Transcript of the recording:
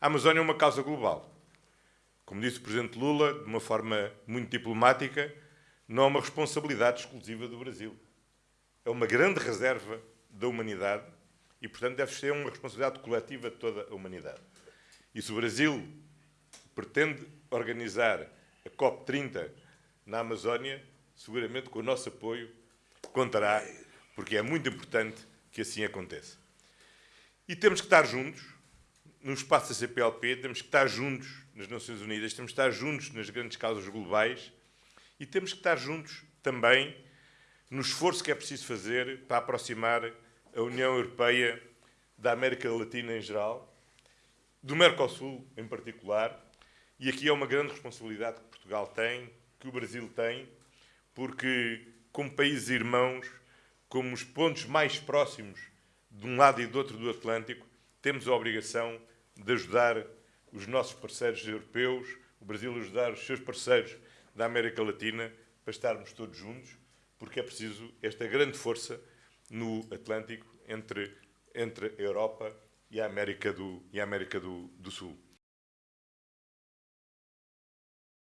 A Amazónia é uma causa global. Como disse o Presidente Lula, de uma forma muito diplomática, não é uma responsabilidade exclusiva do Brasil. É uma grande reserva da humanidade e, portanto, deve ser uma responsabilidade coletiva de toda a humanidade. E se o Brasil pretende organizar a COP30 na Amazónia, seguramente com o nosso apoio contará, porque é muito importante que assim aconteça. E temos que estar juntos, no espaço da CPLP, temos que estar juntos nas Nações Unidas, temos que estar juntos nas grandes causas globais e temos que estar juntos também no esforço que é preciso fazer para aproximar a União Europeia da América Latina em geral, do Mercosul em particular, e aqui é uma grande responsabilidade que Portugal tem, que o Brasil tem, porque, como países irmãos, como os pontos mais próximos de um lado e do outro do Atlântico, temos a obrigação de ajudar os nossos parceiros europeus, o Brasil ajudar os seus parceiros da América Latina, para estarmos todos juntos, porque é preciso esta grande força no Atlântico entre, entre a Europa e a América do, e a América do, do Sul.